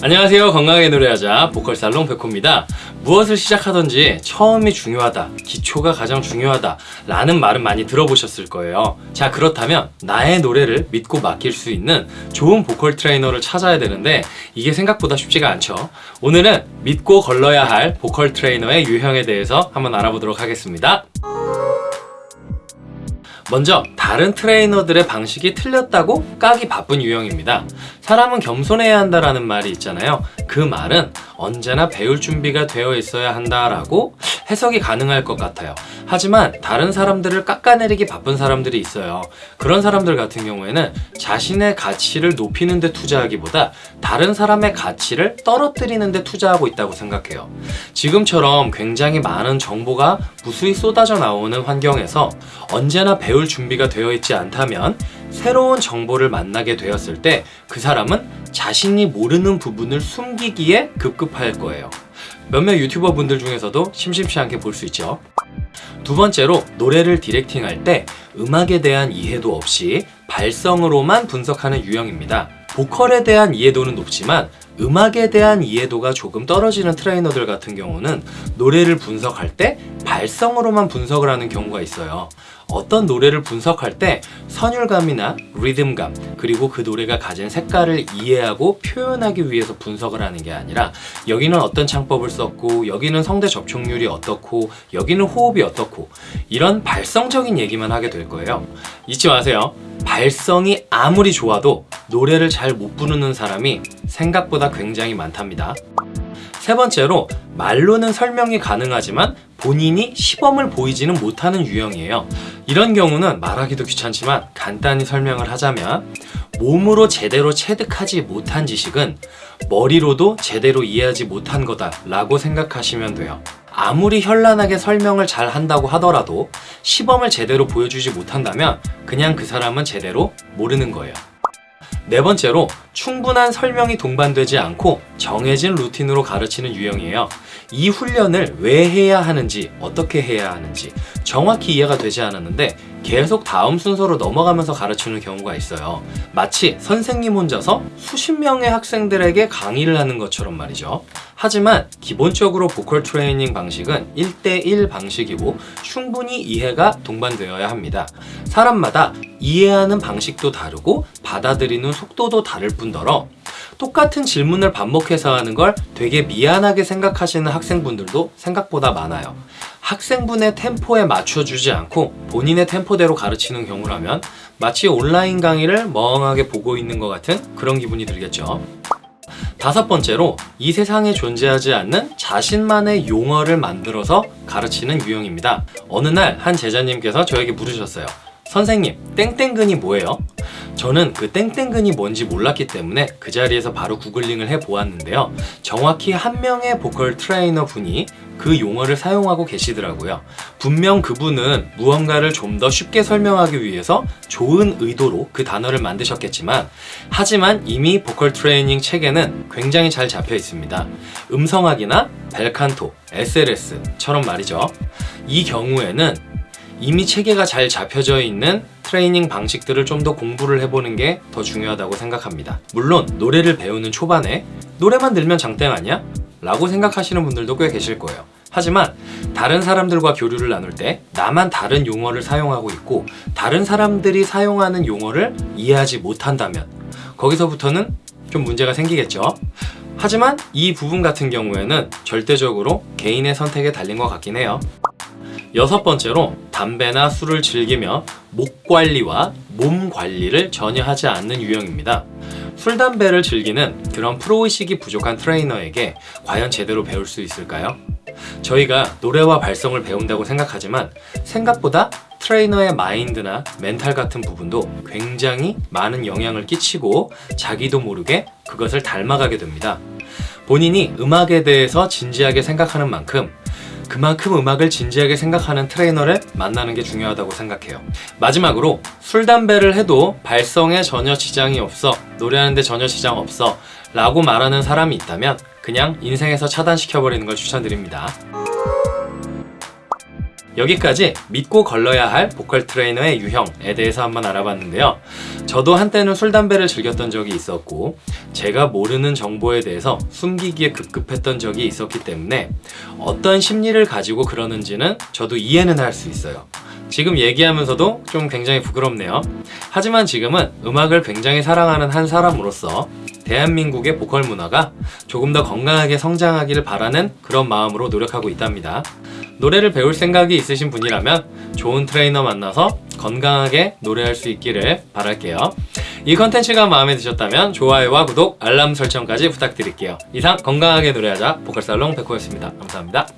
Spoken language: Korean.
안녕하세요. 건강하게 노래하자. 보컬살롱 백호입니다. 무엇을 시작하든지 처음이 중요하다. 기초가 가장 중요하다. 라는 말은 많이 들어보셨을 거예요. 자 그렇다면 나의 노래를 믿고 맡길 수 있는 좋은 보컬 트레이너를 찾아야 되는데 이게 생각보다 쉽지가 않죠. 오늘은 믿고 걸러야 할 보컬 트레이너의 유형에 대해서 한번 알아보도록 하겠습니다. 먼저 다른 트레이너들의 방식이 틀렸다고 까기 바쁜 유형입니다. 사람은 겸손해야 한다라는 말이 있잖아요. 그 말은 언제나 배울 준비가 되어 있어야 한다라고 해석이 가능할 것 같아요. 하지만 다른 사람들을 깎아내리기 바쁜 사람들이 있어요. 그런 사람들 같은 경우에는 자신의 가치를 높이는 데 투자하기보다 다른 사람의 가치를 떨어뜨리는 데 투자하고 있다고 생각해요. 지금처럼 굉장히 많은 정보가 무수히 쏟아져 나오는 환경에서 언제나 배울 준비가 되어 있지 않다면 새로운 정보를 만나게 되었을 때 그 사람은 자신이 모르는 부분을 숨기기에 급급할 거예요. 몇몇 유튜버 분들 중에서도 심심치 않게 볼 수 있죠. 두 번째로 노래를 디렉팅할 때 음악에 대한 이해도 없이 발성으로만 분석하는 유형입니다. 보컬에 대한 이해도는 높지만 음악에 대한 이해도가 조금 떨어지는 트레이너들 같은 경우는 노래를 분석할 때 발성으로만 분석을 하는 경우가 있어요. 어떤 노래를 분석할 때 선율감이나 리듬감 그리고 그 노래가 가진 색깔을 이해하고 표현하기 위해서 분석을 하는 게 아니라 여기는 어떤 창법을 썼고 여기는 성대 접촉률이 어떻고 여기는 호흡이 어떻고 이런 발성적인 얘기만 하게 될 거예요 잊지 마세요 발성이 아무리 좋아도 노래를 잘 못 부르는 사람이 생각보다 굉장히 많답니다. 세 번째로 말로는 설명이 가능하지만 본인이 시범을 보이지는 못하는 유형이에요. 이런 경우는 말하기도 귀찮지만 간단히 설명을 하자면 몸으로 제대로 체득하지 못한 지식은 머리로도 제대로 이해하지 못한 거다 라고 생각하시면 돼요 아무리 현란하게 설명을 잘 한다고 하더라도 시범을 제대로 보여주지 못한다면 그냥 그 사람은 제대로 모르는 거예요. 네 번째로 충분한 설명이 동반되지 않고 정해진 루틴으로 가르치는 유형이에요. 이 훈련을 왜 해야 하는지 어떻게 해야 하는지 정확히 이해가 되지 않았는데 계속 다음 순서로 넘어가면서 가르치는 경우가 있어요. 마치 선생님 혼자서 수십 명의 학생들에게 강의를 하는 것처럼 말이죠. 하지만 기본적으로 보컬 트레이닝 방식은 1대1 방식이고 충분히 이해가 동반되어야 합니다. 사람마다 이해하는 방식도 다르고 받아들이는 속도도 다를 뿐더러 똑같은 질문을 반복해서 하는 걸 되게 미안하게 생각하시는 학생분들도 생각보다 많아요 학생분의 템포에 맞춰주지 않고 본인의 템포대로 가르치는 경우라면 마치 온라인 강의를 멍하게 보고 있는 것 같은 그런 기분이 들겠죠. 다섯 번째로 이 세상에 존재하지 않는 자신만의 용어를 만들어서 가르치는 유형입니다. 어느 날 한 제자님께서 저에게 물으셨어요 선생님 땡땡근이 뭐예요? 저는 그 땡땡근이 뭔지 몰랐기 때문에 그 자리에서 바로 구글링을 해보았는데요. 정확히 한 명의 보컬 트레이너 분이 그 용어를 사용하고 계시더라고요. 분명 그분은 무언가를 좀 더 쉽게 설명하기 위해서 좋은 의도로 그 단어를 만드셨겠지만 하지만 이미 보컬 트레이닝 체계는 굉장히 잘 잡혀 있습니다. 음성학이나 벨칸토, SLS처럼 말이죠. 이 경우에는 이미 체계가 잘 잡혀져 있는 트레이닝 방식들을 좀 더 공부를 해보는 게 더 중요하다고 생각합니다. 물론 노래를 배우는 초반에 노래만 들면 장땡 아니야? 라고 생각하시는 분들도 꽤 계실 거예요. 하지만 다른 사람들과 교류를 나눌 때 나만 다른 용어를 사용하고 있고 다른 사람들이 사용하는 용어를 이해하지 못한다면 거기서부터는 좀 문제가 생기겠죠. 하지만 이 부분 같은 경우에는 절대적으로 개인의 선택에 달린 것 같긴 해요. 여섯 번째로 담배나 술을 즐기며 목 관리와 몸 관리를 전혀 하지 않는 유형입니다. 술, 담배를 즐기는 그런 프로의식이 부족한 트레이너에게 과연 제대로 배울 수 있을까요? 저희가 노래와 발성을 배운다고 생각하지만 생각보다 트레이너의 마인드나 멘탈 같은 부분도 굉장히 많은 영향을 끼치고 자기도 모르게 그것을 닮아가게 됩니다. 본인이 음악에 대해서 진지하게 생각하는 만큼 그만큼 음악을 진지하게 생각하는 트레이너를 만나는 게 중요하다고 생각해요. 마지막으로 술, 담배를 해도 발성에 전혀 지장이 없어 노래하는데 전혀 지장 없어 라고 말하는 사람이 있다면 그냥 인생에서 차단시켜버리는 걸 추천드립니다 여기까지 믿고 걸러야 할 보컬 트레이너의 유형에 대해서 한번 알아봤는데요. 저도 한때는 술, 담배를 즐겼던 적이 있었고, 제가 모르는 정보에 대해서 숨기기에 급급했던 적이 있었기 때문에 어떤 심리를 가지고 그러는지는 저도 이해는 할 수 있어요. 지금 얘기하면서도 좀 굉장히 부끄럽네요. 하지만 지금은 음악을 굉장히 사랑하는 한 사람으로서 대한민국의 보컬 문화가 조금 더 건강하게 성장하기를 바라는 그런 마음으로 노력하고 있답니다. 노래를 배울 생각이 있으신 분이라면 좋은 트레이너 만나서 건강하게 노래할 수 있기를 바랄게요. 이 컨텐츠가 마음에 드셨다면 좋아요와 구독, 알람 설정까지 부탁드릴게요. 이상 건강하게 노래하자 보컬살롱 백호였습니다. 감사합니다.